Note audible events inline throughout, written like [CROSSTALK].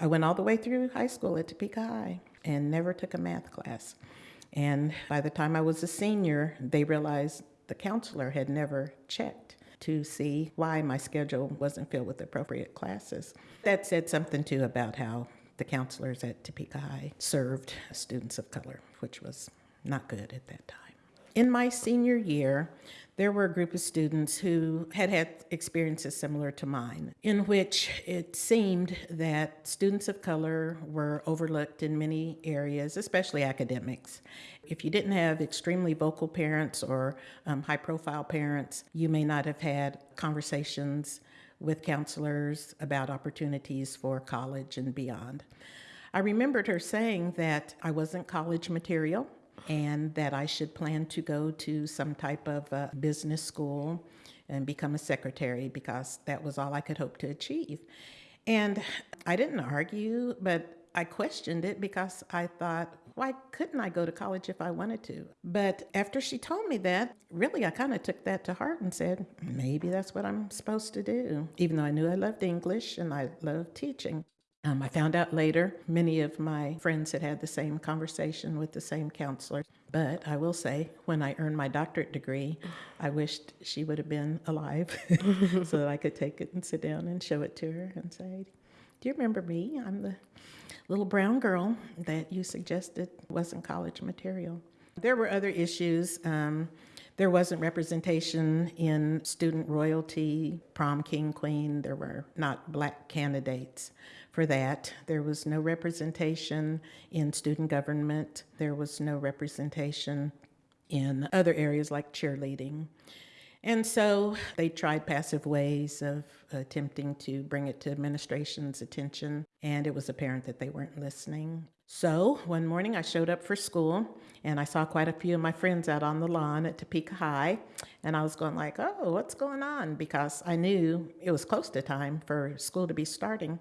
all the way through high school at Topeka High and never took a math class. And by the time I was a senior, they realized the counselor had never checked to see why my schedule wasn't filled with appropriate classes. That said something too about how the counselors at Topeka High served students of color, which was not good at that time. In my senior year, there were a group of students who had had experiences similar to mine, in which it seemed that students of color were overlooked in many areas, especially academics. If you didn't have extremely vocal parents or um, high profile parents, you may not have had conversations with counselors about opportunities for college and beyond. I remembered her saying that I wasn't college material and that I should plan to go to some type of business school and become a secretary because that was all I could hope to achieve. And I didn't argue, but I questioned it because I thought, why couldn't I go to college if I wanted to? But after she told me that, really, I kind of took that to heart and said, maybe that's what I'm supposed to do, even though I knew I loved English and I loved teaching. Um, I found out later many of my friends had had the same conversation with the same counselor. But I will say, when I earned my doctorate degree, I wished she would have been alive [LAUGHS] so that I could take it and sit down and show it to her and say, Do you remember me? I'm the little brown girl that you suggested wasn't college material. There were other issues. Um, there wasn't representation in student royalty, prom king, queen. There were not black candidates for that. There was no representation in student government. There was no representation in other areas like cheerleading. And so they tried passive ways of attempting to bring it to administration's attention, and it was apparent that they weren't listening. So one morning I showed up for school and I saw quite a few of my friends out on the lawn at Topeka High, and I was going like, "Oh, what's going on?" because I knew it was close to time for school to be starting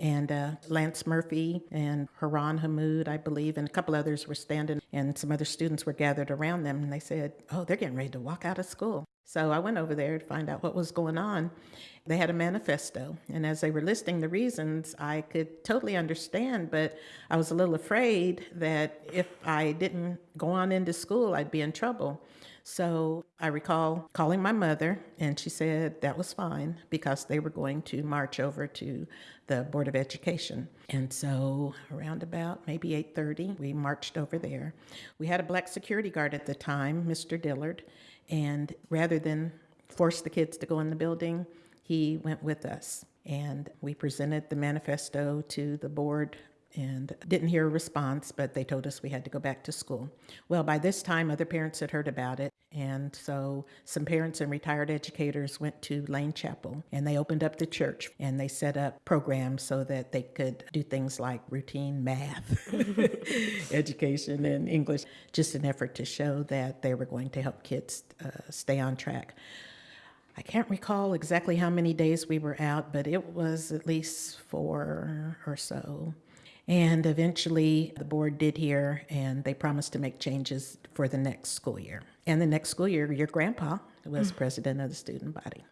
and uh, Lance Murphy and Haran Hamoud, I believe, and a couple others were standing, and some other students were gathered around them, and they said, "Oh, they're getting ready to walk out of school." So I went over there to find out what was going on. They had a manifesto, and as they were listing the reasons, I could totally understand, but I was a little afraid that if I didn't go on into school, I'd be in trouble. So I recall calling my mother, and she said that was fine because they were going to march over to the Board of Education. And so around about maybe 8:30, we marched over there. We had a black security guard at the time, Mr. Dillard, and rather than force the kids to go in the building, he went with us. And we presented the manifesto to the board and didn't hear a response, but they told us we had to go back to school. Well, by this time, other parents had heard about it. And so some parents and retired educators went to Lane Chapel and they opened up the church and they set up programs so that they could do things like routine math, [LAUGHS] education, and English, just an effort to show that they were going to help kids uh, stay on track. I can't recall exactly how many days we were out, but it was at least four or so. And eventually the board did hear and they promised to make changes for the next school year. And the next school year, your grandpa was mm. president of the student body.